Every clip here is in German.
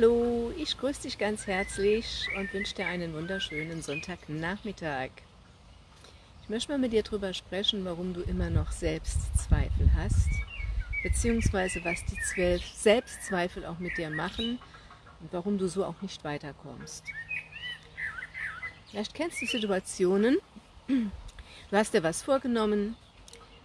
Hallo, ich grüße dich ganz herzlich und wünsche dir einen wunderschönen Sonntagnachmittag. Ich möchte mal mit dir darüber sprechen, warum du immer noch Selbstzweifel hast, beziehungsweise was die Selbstzweifel auch mit dir machen und warum du so auch nicht weiterkommst. Vielleicht kennst du Situationen, du hast dir was vorgenommen,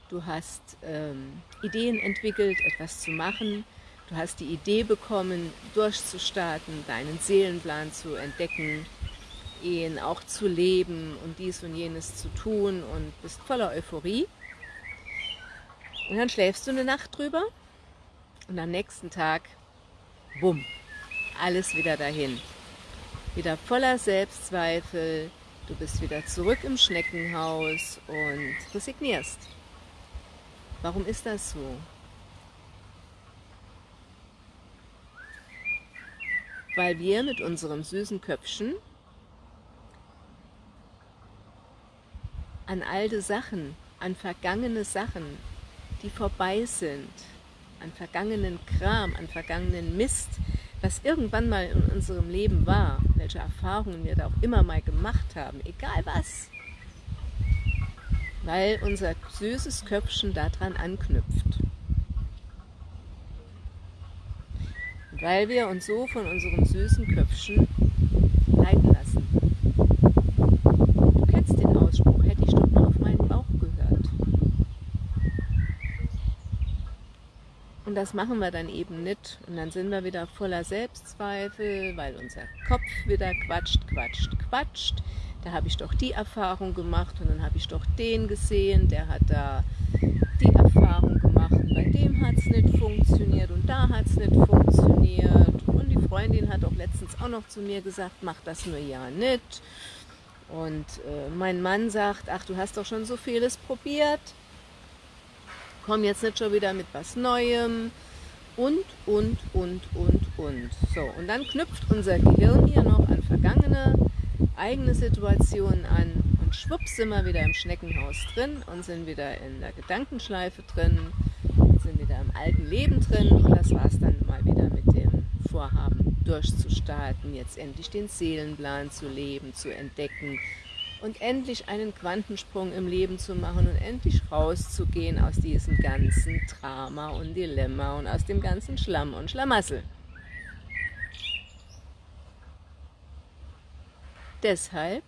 du hast ähm, Ideen entwickelt, etwas zu machen, Du hast die Idee bekommen, durchzustarten, deinen Seelenplan zu entdecken, ihn auch zu leben und dies und jenes zu tun und bist voller Euphorie. Und dann schläfst du eine Nacht drüber und am nächsten Tag, bumm, alles wieder dahin. Wieder voller Selbstzweifel, du bist wieder zurück im Schneckenhaus und resignierst. Warum ist das so? Weil wir mit unserem süßen Köpfchen an alte Sachen, an vergangene Sachen, die vorbei sind, an vergangenen Kram, an vergangenen Mist, was irgendwann mal in unserem Leben war, welche Erfahrungen wir da auch immer mal gemacht haben, egal was, weil unser süßes Köpfchen daran anknüpft. Weil wir uns so von unserem süßen Köpfchen leiten lassen. Du kennst den Ausspruch, hätte ich doch nur auf meinen Bauch gehört. Und das machen wir dann eben nicht. Und dann sind wir wieder voller Selbstzweifel, weil unser Kopf wieder quatscht, quatscht, quatscht. Da habe ich doch die Erfahrung gemacht und dann habe ich doch den gesehen, der hat da bei dem hat es nicht funktioniert und da hat es nicht funktioniert. Und die Freundin hat auch letztens auch noch zu mir gesagt, mach das nur ja nicht. Und äh, mein Mann sagt, ach du hast doch schon so vieles probiert, komm jetzt nicht schon wieder mit was Neuem und, und, und, und, und. So, und dann knüpft unser Gehirn hier noch an vergangene, eigene Situationen an und schwupps sind wir wieder im Schneckenhaus drin und sind wieder in der Gedankenschleife drin sind wieder im alten Leben drin und das war es dann mal wieder mit dem Vorhaben durchzustarten, jetzt endlich den Seelenplan zu leben, zu entdecken und endlich einen Quantensprung im Leben zu machen und endlich rauszugehen aus diesem ganzen Drama und Dilemma und aus dem ganzen Schlamm und Schlamassel. Deshalb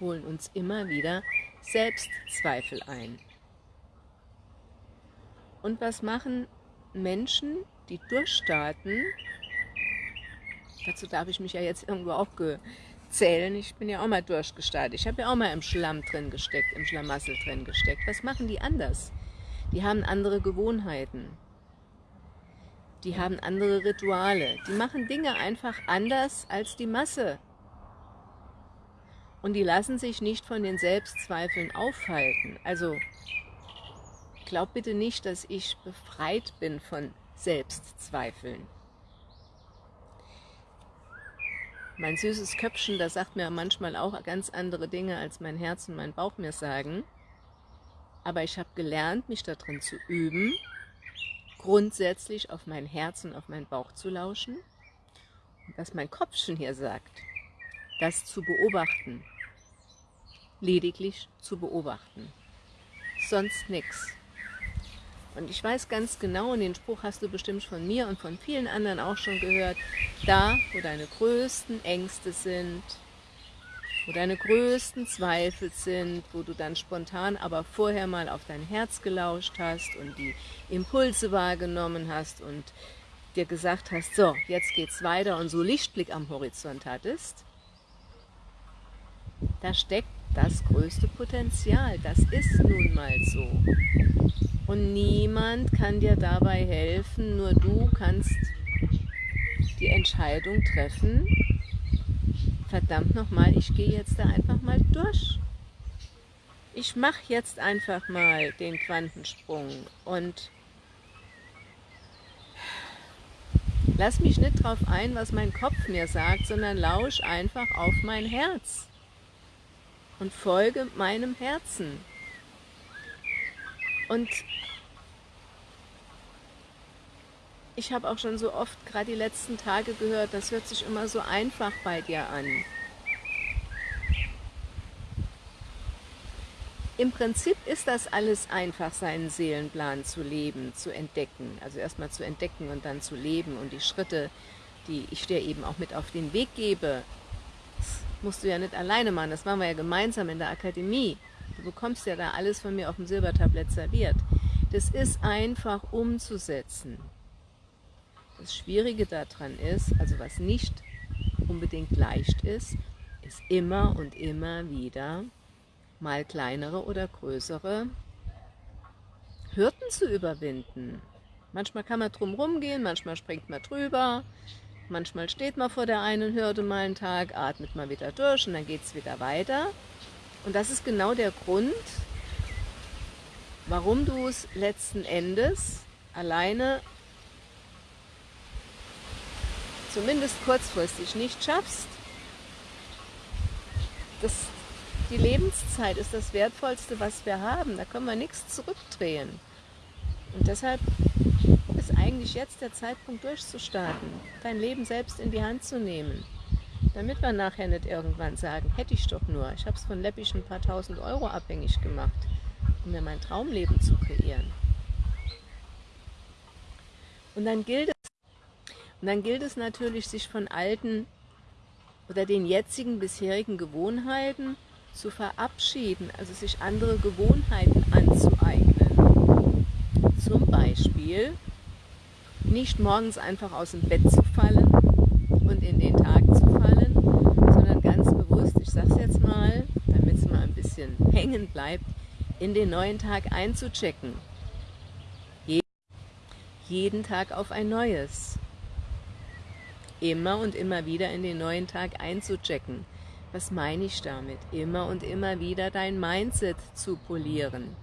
holen uns immer wieder Selbstzweifel ein. Und was machen Menschen, die durchstarten? Dazu darf ich mich ja jetzt irgendwo auch zählen. Ich bin ja auch mal durchgestartet. Ich habe ja auch mal im Schlamm drin gesteckt, im Schlamassel drin gesteckt. Was machen die anders? Die haben andere Gewohnheiten. Die haben andere Rituale. Die machen Dinge einfach anders als die Masse. Und die lassen sich nicht von den Selbstzweifeln aufhalten. Also glaub bitte nicht, dass ich befreit bin von Selbstzweifeln. Mein süßes Köpfchen, das sagt mir manchmal auch ganz andere Dinge, als mein Herz und mein Bauch mir sagen. Aber ich habe gelernt, mich darin zu üben, grundsätzlich auf mein Herz und auf meinen Bauch zu lauschen. Und was mein Kopfchen hier sagt, das zu beobachten. Lediglich zu beobachten. Sonst nichts. Und ich weiß ganz genau, und den Spruch hast du bestimmt von mir und von vielen anderen auch schon gehört, da, wo deine größten Ängste sind, wo deine größten Zweifel sind, wo du dann spontan aber vorher mal auf dein Herz gelauscht hast und die Impulse wahrgenommen hast und dir gesagt hast, so, jetzt geht's weiter und so Lichtblick am Horizont hattest, da steckt das größte Potenzial. Das ist nun mal so. Und niemand kann dir dabei helfen, nur du kannst die Entscheidung treffen, verdammt nochmal, ich gehe jetzt da einfach mal durch. Ich mache jetzt einfach mal den Quantensprung und lass mich nicht drauf ein, was mein Kopf mir sagt, sondern lausch einfach auf mein Herz und folge meinem Herzen. Und ich habe auch schon so oft gerade die letzten Tage gehört, das hört sich immer so einfach bei dir an. Im Prinzip ist das alles einfach, seinen Seelenplan zu leben, zu entdecken. Also erstmal zu entdecken und dann zu leben und die Schritte, die ich dir eben auch mit auf den Weg gebe, das musst du ja nicht alleine machen, das machen wir ja gemeinsam in der Akademie. Du bekommst ja da alles von mir auf dem Silbertablett serviert. Das ist einfach umzusetzen. Das Schwierige daran ist, also was nicht unbedingt leicht ist, ist immer und immer wieder mal kleinere oder größere Hürden zu überwinden. Manchmal kann man drum gehen, manchmal springt man drüber, manchmal steht man vor der einen Hürde mal einen Tag, atmet mal wieder durch und dann geht es wieder weiter. Und das ist genau der Grund, warum du es letzten Endes alleine zumindest kurzfristig nicht schaffst. Das, die Lebenszeit ist das Wertvollste, was wir haben. Da können wir nichts zurückdrehen. Und deshalb ist eigentlich jetzt der Zeitpunkt durchzustarten, dein Leben selbst in die Hand zu nehmen. Damit wir nachher nicht irgendwann sagen, hätte ich doch nur, ich habe es von Läppisch ein paar tausend Euro abhängig gemacht, um mir mein Traumleben zu kreieren. Und dann gilt es, und dann gilt es natürlich, sich von alten oder den jetzigen bisherigen Gewohnheiten zu verabschieden, also sich andere Gewohnheiten anzueignen. Zum Beispiel nicht morgens einfach aus dem Bett zu fallen und in den Tag zu fallen, sondern ganz bewusst, ich sage es jetzt mal, damit es mal ein bisschen hängen bleibt, in den neuen Tag einzuchecken. Jeden Tag auf ein neues immer und immer wieder in den neuen Tag einzuchecken. Was meine ich damit? Immer und immer wieder dein Mindset zu polieren.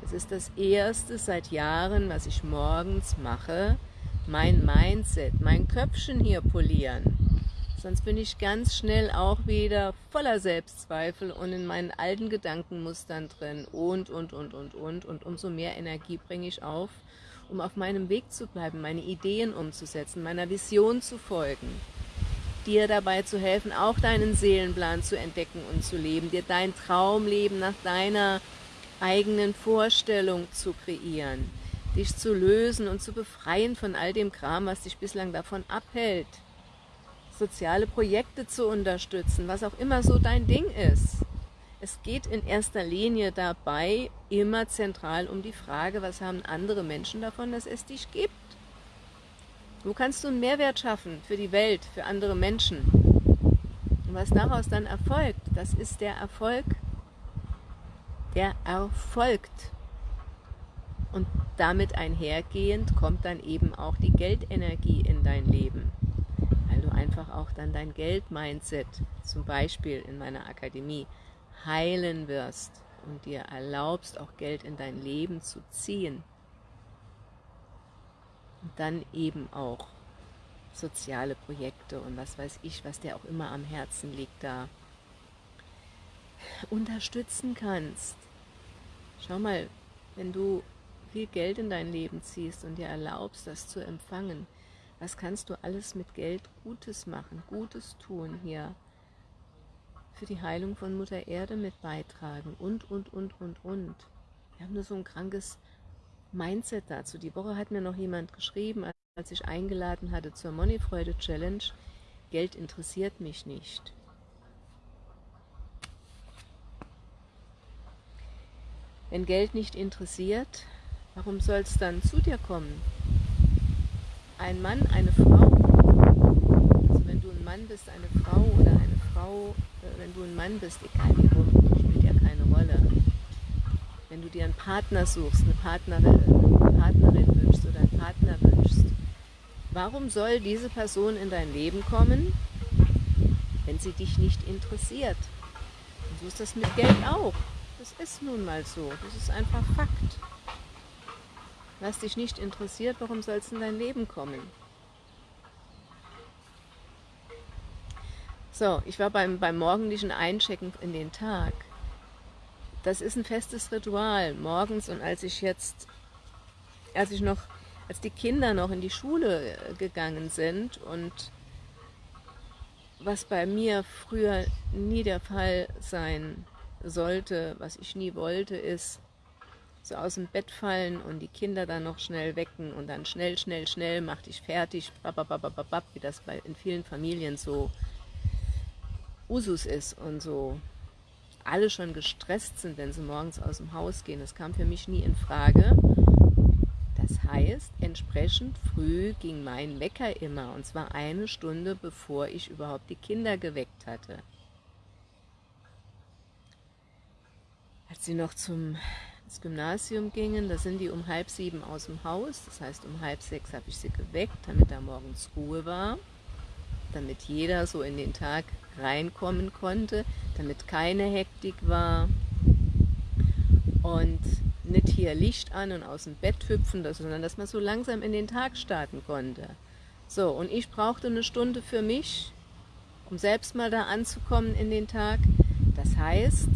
Das ist das Erste seit Jahren, was ich morgens mache. Mein Mindset, mein Köpfchen hier polieren. Sonst bin ich ganz schnell auch wieder voller Selbstzweifel und in meinen alten Gedankenmustern drin und, und, und, und, und. Und umso mehr Energie bringe ich auf, um auf meinem Weg zu bleiben, meine Ideen umzusetzen, meiner Vision zu folgen, dir dabei zu helfen, auch deinen Seelenplan zu entdecken und zu leben, dir dein Traumleben nach deiner eigenen Vorstellung zu kreieren, dich zu lösen und zu befreien von all dem Kram, was dich bislang davon abhält, soziale Projekte zu unterstützen, was auch immer so dein Ding ist. Es geht in erster Linie dabei immer zentral um die Frage, was haben andere Menschen davon, dass es dich gibt? Wo kannst du einen Mehrwert schaffen für die Welt, für andere Menschen? Und was daraus dann erfolgt, das ist der Erfolg, der erfolgt. Und damit einhergehend kommt dann eben auch die Geldenergie in dein Leben, einfach auch dann dein Geld-Mindset, zum Beispiel in meiner Akademie, heilen wirst und dir erlaubst, auch Geld in dein Leben zu ziehen. Und dann eben auch soziale Projekte und was weiß ich, was dir auch immer am Herzen liegt, da unterstützen kannst. Schau mal, wenn du viel Geld in dein Leben ziehst und dir erlaubst, das zu empfangen, was kannst du alles mit Geld Gutes machen, Gutes tun hier für die Heilung von Mutter Erde mit beitragen und, und, und, und, und. Wir haben nur so ein krankes Mindset dazu. Die Woche hat mir noch jemand geschrieben, als ich eingeladen hatte zur Moneyfreude Challenge, Geld interessiert mich nicht. Wenn Geld nicht interessiert, warum soll es dann zu dir kommen? Ein Mann, eine Frau, also wenn du ein Mann bist, eine Frau oder eine Frau wenn du ein Mann bist, egal wie rum, spielt ja keine Rolle. Wenn du dir einen Partner suchst, eine Partnerin, eine Partnerin wünschst oder einen Partner wünschst, warum soll diese Person in dein Leben kommen, wenn sie dich nicht interessiert? Und so ist das mit Geld auch. Das ist nun mal so. Das ist einfach Fakt. Was dich nicht interessiert, warum soll es in dein Leben kommen? So, ich war beim, beim morgendlichen Einchecken in den Tag. Das ist ein festes Ritual morgens und als ich jetzt, als ich noch als die Kinder noch in die Schule äh, gegangen sind und was bei mir früher nie der Fall sein sollte, was ich nie wollte, ist so aus dem Bett fallen und die Kinder dann noch schnell wecken und dann schnell, schnell, schnell, mach dich fertig, wie das bei, in vielen Familien so Usus ist und so alle schon gestresst sind, wenn sie morgens aus dem Haus gehen. Das kam für mich nie in Frage. Das heißt, entsprechend früh ging mein Wecker immer, und zwar eine Stunde, bevor ich überhaupt die Kinder geweckt hatte. Als sie noch zum ins Gymnasium gingen, da sind die um halb sieben aus dem Haus, das heißt um halb sechs habe ich sie geweckt, damit da morgens Ruhe war, damit jeder so in den Tag reinkommen konnte, damit keine Hektik war und nicht hier Licht an und aus dem Bett hüpfen, sondern dass man so langsam in den Tag starten konnte. So, und ich brauchte eine Stunde für mich, um selbst mal da anzukommen in den Tag. Das heißt,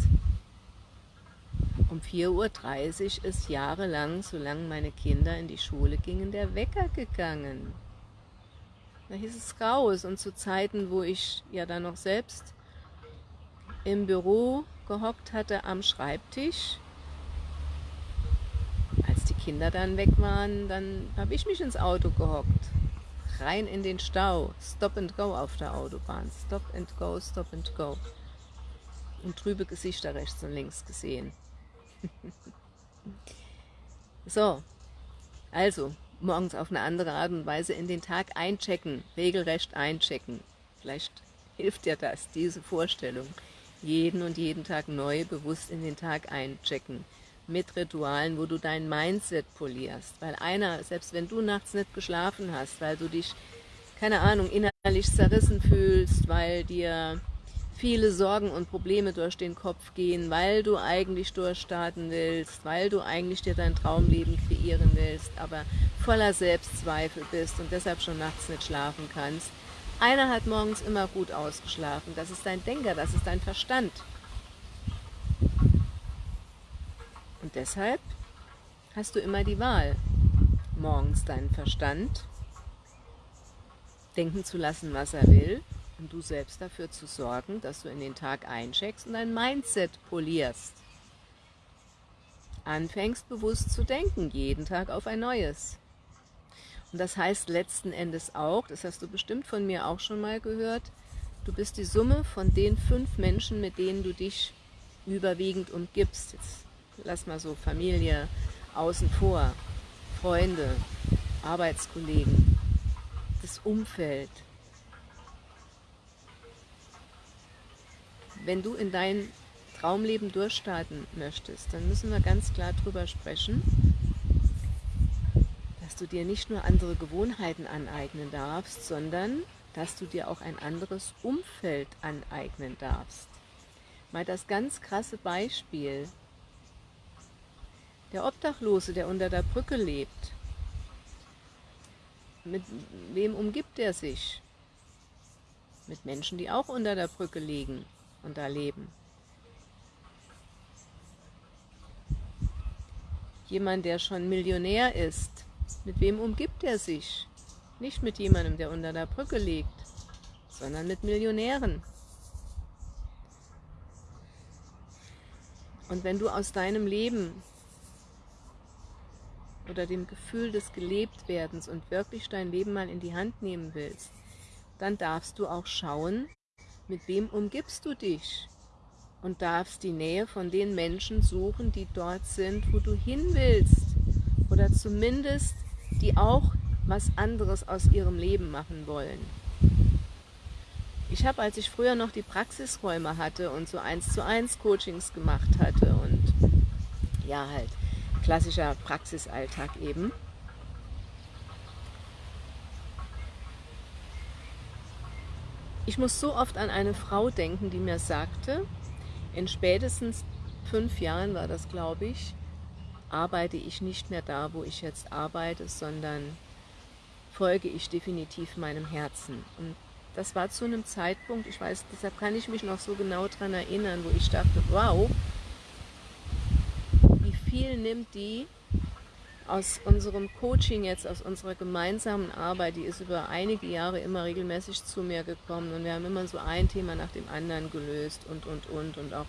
um 4.30 Uhr ist jahrelang, solange meine Kinder in die Schule gingen, der Wecker gegangen. Da hieß es raus. Und zu Zeiten, wo ich ja dann noch selbst im Büro gehockt hatte am Schreibtisch, als die Kinder dann weg waren, dann habe ich mich ins Auto gehockt, rein in den Stau, Stop and Go auf der Autobahn, Stop and Go, Stop and Go. Und trübe Gesichter rechts und links gesehen. so, also morgens auf eine andere Art und Weise in den Tag einchecken, regelrecht einchecken. Vielleicht hilft dir das, diese Vorstellung. Jeden und jeden Tag neu bewusst in den Tag einchecken. Mit Ritualen, wo du dein Mindset polierst. Weil einer, selbst wenn du nachts nicht geschlafen hast, weil du dich, keine Ahnung, innerlich zerrissen fühlst, weil dir viele Sorgen und Probleme durch den Kopf gehen, weil du eigentlich durchstarten willst, weil du eigentlich dir dein Traumleben kreieren willst, aber voller Selbstzweifel bist und deshalb schon nachts nicht schlafen kannst. Einer hat morgens immer gut ausgeschlafen, das ist dein Denker, das ist dein Verstand. Und deshalb hast du immer die Wahl, morgens deinen Verstand denken zu lassen, was er will, und du selbst dafür zu sorgen, dass du in den Tag eincheckst und dein Mindset polierst. Anfängst bewusst zu denken, jeden Tag auf ein neues. Und das heißt letzten Endes auch, das hast du bestimmt von mir auch schon mal gehört, du bist die Summe von den fünf Menschen, mit denen du dich überwiegend umgibst. Jetzt lass mal so Familie außen vor, Freunde, Arbeitskollegen, das Umfeld, wenn du in dein Traumleben durchstarten möchtest, dann müssen wir ganz klar drüber sprechen, dass du dir nicht nur andere Gewohnheiten aneignen darfst, sondern dass du dir auch ein anderes Umfeld aneignen darfst. Mal das ganz krasse Beispiel. Der Obdachlose, der unter der Brücke lebt, mit wem umgibt er sich? Mit Menschen, die auch unter der Brücke liegen und da leben. Jemand, der schon Millionär ist, mit wem umgibt er sich? Nicht mit jemandem, der unter der Brücke liegt, sondern mit Millionären. Und wenn du aus deinem Leben oder dem Gefühl des Gelebtwerdens und wirklich dein Leben mal in die Hand nehmen willst, dann darfst du auch schauen, mit wem umgibst du dich? Und darfst die Nähe von den Menschen suchen, die dort sind, wo du hin willst. Oder zumindest, die auch was anderes aus ihrem Leben machen wollen. Ich habe, als ich früher noch die Praxisräume hatte und so eins zu eins Coachings gemacht hatte und ja halt klassischer Praxisalltag eben, Ich muss so oft an eine Frau denken, die mir sagte, in spätestens fünf Jahren war das, glaube ich, arbeite ich nicht mehr da, wo ich jetzt arbeite, sondern folge ich definitiv meinem Herzen. Und das war zu einem Zeitpunkt, ich weiß, deshalb kann ich mich noch so genau daran erinnern, wo ich dachte, wow, wie viel nimmt die aus unserem Coaching jetzt, aus unserer gemeinsamen Arbeit, die ist über einige Jahre immer regelmäßig zu mir gekommen und wir haben immer so ein Thema nach dem anderen gelöst und, und, und und auch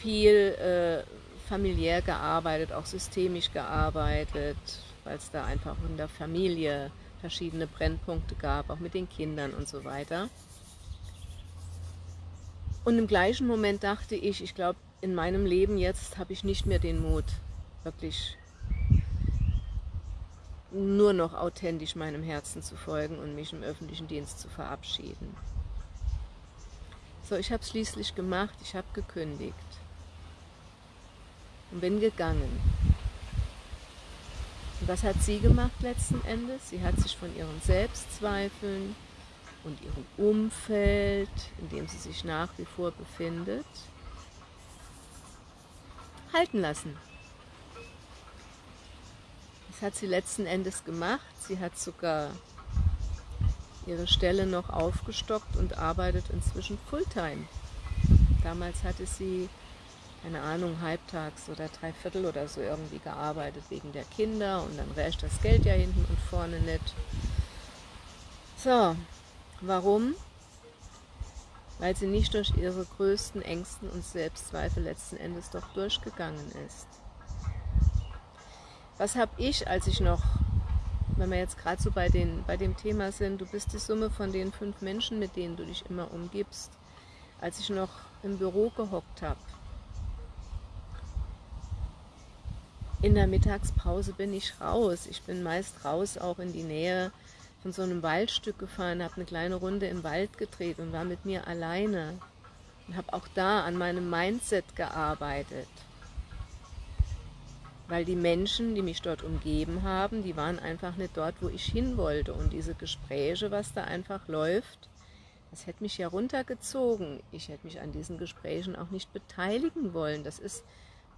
viel äh, familiär gearbeitet, auch systemisch gearbeitet, weil es da einfach in der Familie verschiedene Brennpunkte gab, auch mit den Kindern und so weiter. Und im gleichen Moment dachte ich, ich glaube, in meinem Leben jetzt habe ich nicht mehr den Mut, wirklich nur noch authentisch meinem Herzen zu folgen und mich im öffentlichen Dienst zu verabschieden. So, ich habe es schließlich gemacht, ich habe gekündigt und bin gegangen. Und was hat sie gemacht letzten Endes? Sie hat sich von ihren Selbstzweifeln und ihrem Umfeld, in dem sie sich nach wie vor befindet, halten lassen. Hat sie letzten Endes gemacht. Sie hat sogar ihre Stelle noch aufgestockt und arbeitet inzwischen Fulltime. Damals hatte sie, keine Ahnung, halbtags oder dreiviertel oder so irgendwie gearbeitet wegen der Kinder und dann reicht das Geld ja hinten und vorne nicht. So, warum? Weil sie nicht durch ihre größten Ängsten und Selbstzweifel letzten Endes doch durchgegangen ist. Was habe ich, als ich noch, wenn wir jetzt gerade so bei, den, bei dem Thema sind, du bist die Summe von den fünf Menschen, mit denen du dich immer umgibst, als ich noch im Büro gehockt habe, in der Mittagspause bin ich raus. Ich bin meist raus auch in die Nähe von so einem Waldstück gefahren, habe eine kleine Runde im Wald gedreht und war mit mir alleine. Und habe auch da an meinem Mindset gearbeitet weil die Menschen, die mich dort umgeben haben, die waren einfach nicht dort, wo ich hin wollte. Und diese Gespräche, was da einfach läuft, das hätte mich ja runtergezogen. Ich hätte mich an diesen Gesprächen auch nicht beteiligen wollen. Das ist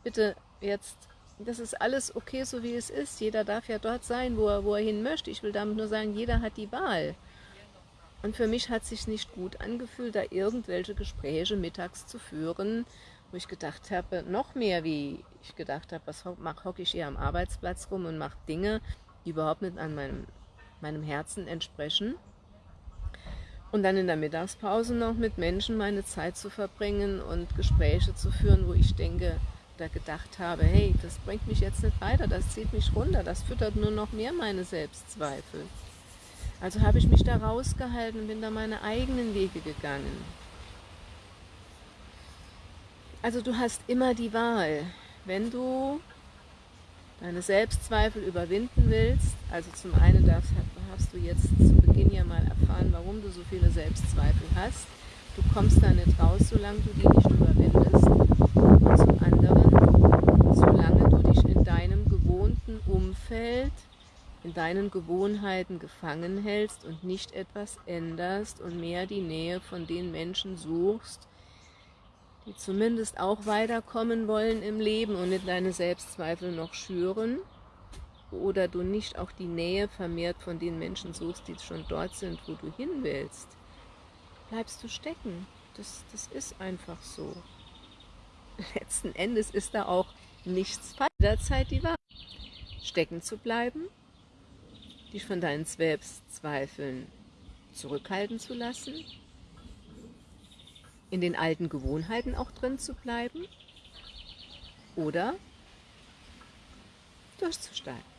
bitte jetzt, das ist alles okay, so wie es ist. Jeder darf ja dort sein, wo er, wo er hin möchte. Ich will damit nur sagen, jeder hat die Wahl. Und für mich hat es sich nicht gut angefühlt, da irgendwelche Gespräche mittags zu führen, wo ich gedacht habe, noch mehr wie ich gedacht habe, was hocke ich hier am Arbeitsplatz rum und mache Dinge, die überhaupt nicht an meinem, meinem Herzen entsprechen. Und dann in der Mittagspause noch mit Menschen meine Zeit zu verbringen und Gespräche zu führen, wo ich denke oder gedacht habe, hey, das bringt mich jetzt nicht weiter, das zieht mich runter, das füttert nur noch mehr meine Selbstzweifel. Also habe ich mich da rausgehalten und bin da meine eigenen Wege gegangen. Also du hast immer die Wahl, wenn du deine Selbstzweifel überwinden willst, also zum einen darfst, hast du jetzt zu Beginn ja mal erfahren, warum du so viele Selbstzweifel hast. Du kommst da nicht raus, solange du die nicht überwindest. Und zum anderen, solange du dich in deinem gewohnten Umfeld, in deinen Gewohnheiten gefangen hältst und nicht etwas änderst und mehr die Nähe von den Menschen suchst, die zumindest auch weiterkommen wollen im Leben und nicht deine Selbstzweifel noch schüren, oder du nicht auch die Nähe vermehrt von den Menschen suchst, die schon dort sind, wo du hin willst, bleibst du stecken. Das, das ist einfach so. Letzten Endes ist da auch nichts falsch. Jederzeit die Wahrheit. Stecken zu bleiben, dich von deinen Selbstzweifeln zurückhalten zu lassen in den alten Gewohnheiten auch drin zu bleiben oder durchzusteigen.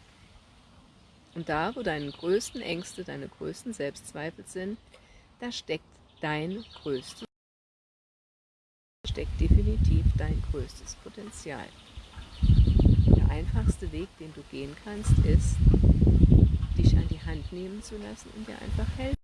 Und da, wo deine größten Ängste, deine größten Selbstzweifel sind, da steckt dein größtes, steckt definitiv dein größtes Potenzial. Der einfachste Weg, den du gehen kannst, ist, dich an die Hand nehmen zu lassen und dir einfach helfen.